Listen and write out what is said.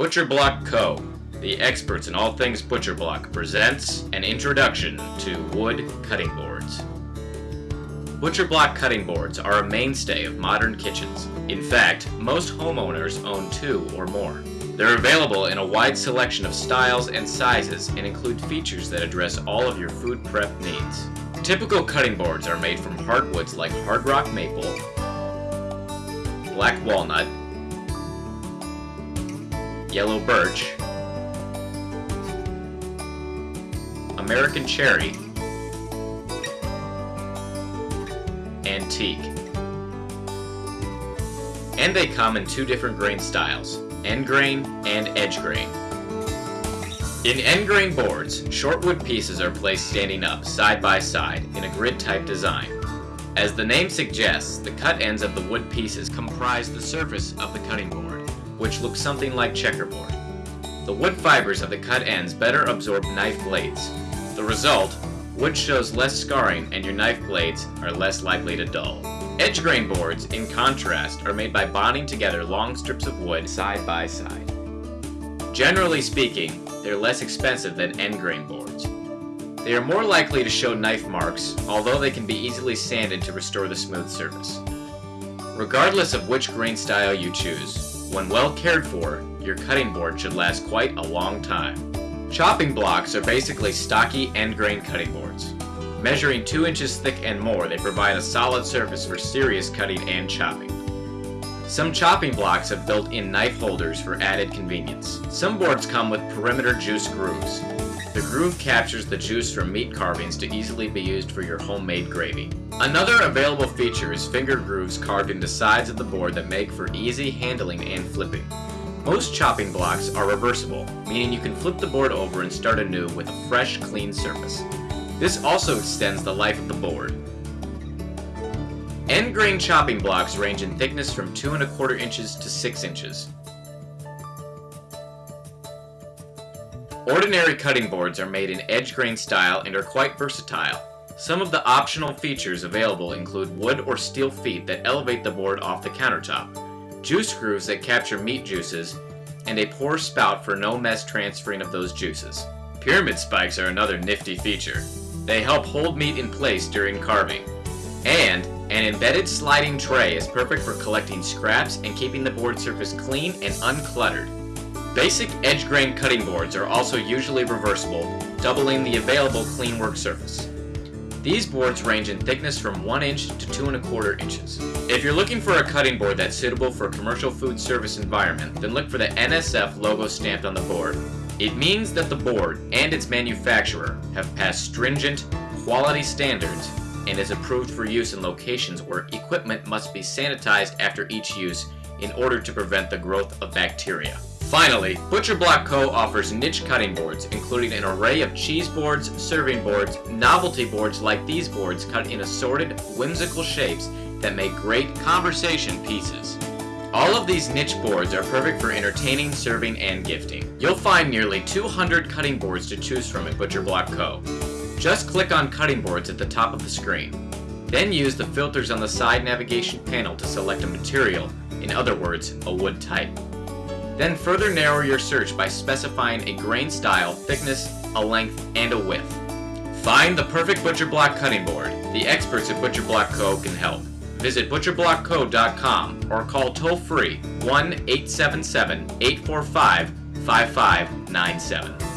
Butcher Block Co., the experts in all things Butcher Block, presents an introduction to wood cutting boards. Butcher Block cutting boards are a mainstay of modern kitchens. In fact, most homeowners own two or more. They're available in a wide selection of styles and sizes and include features that address all of your food prep needs. Typical cutting boards are made from hardwoods like hard rock maple, black walnut, yellow birch, American cherry, and teak. And they come in two different grain styles, end grain and edge grain. In end grain boards, short wood pieces are placed standing up, side by side, in a grid type design. As the name suggests, the cut ends of the wood pieces comprise the surface of the cutting board which looks something like checkerboard. The wood fibers of the cut ends better absorb knife blades. The result, wood shows less scarring and your knife blades are less likely to dull. Edge grain boards, in contrast, are made by bonding together long strips of wood side by side. Generally speaking, they're less expensive than end grain boards. They are more likely to show knife marks, although they can be easily sanded to restore the smooth surface. Regardless of which grain style you choose, when well cared for, your cutting board should last quite a long time. Chopping blocks are basically stocky end grain cutting boards. Measuring 2 inches thick and more, they provide a solid surface for serious cutting and chopping. Some chopping blocks have built-in knife holders for added convenience. Some boards come with perimeter juice grooves. The groove captures the juice from meat carvings to easily be used for your homemade gravy. Another available feature is finger grooves carved into sides of the board that make for easy handling and flipping. Most chopping blocks are reversible, meaning you can flip the board over and start anew with a fresh, clean surface. This also extends the life of the board. End grain chopping blocks range in thickness from 2 and a quarter inches to 6 inches. Ordinary cutting boards are made in edge grain style and are quite versatile. Some of the optional features available include wood or steel feet that elevate the board off the countertop, juice grooves that capture meat juices, and a pour spout for no mess transferring of those juices. Pyramid spikes are another nifty feature. They help hold meat in place during carving. And an embedded sliding tray is perfect for collecting scraps and keeping the board surface clean and uncluttered. Basic edge grain cutting boards are also usually reversible, doubling the available clean work surface. These boards range in thickness from 1 inch to 2 and a quarter inches. If you're looking for a cutting board that's suitable for a commercial food service environment, then look for the NSF logo stamped on the board. It means that the board and its manufacturer have passed stringent, quality standards and is approved for use in locations where equipment must be sanitized after each use in order to prevent the growth of bacteria. Finally, Butcher Block Co. offers niche cutting boards, including an array of cheese boards, serving boards, novelty boards like these boards cut in assorted, whimsical shapes that make great conversation pieces. All of these niche boards are perfect for entertaining, serving, and gifting. You'll find nearly 200 cutting boards to choose from at Butcher Block Co. Just click on cutting boards at the top of the screen. Then use the filters on the side navigation panel to select a material, in other words, a wood type. Then further narrow your search by specifying a grain style, thickness, a length, and a width. Find the perfect Butcher Block cutting board. The experts at Butcher Block Co. can help. Visit butcherblockco.com or call toll free 1 877 845 5597.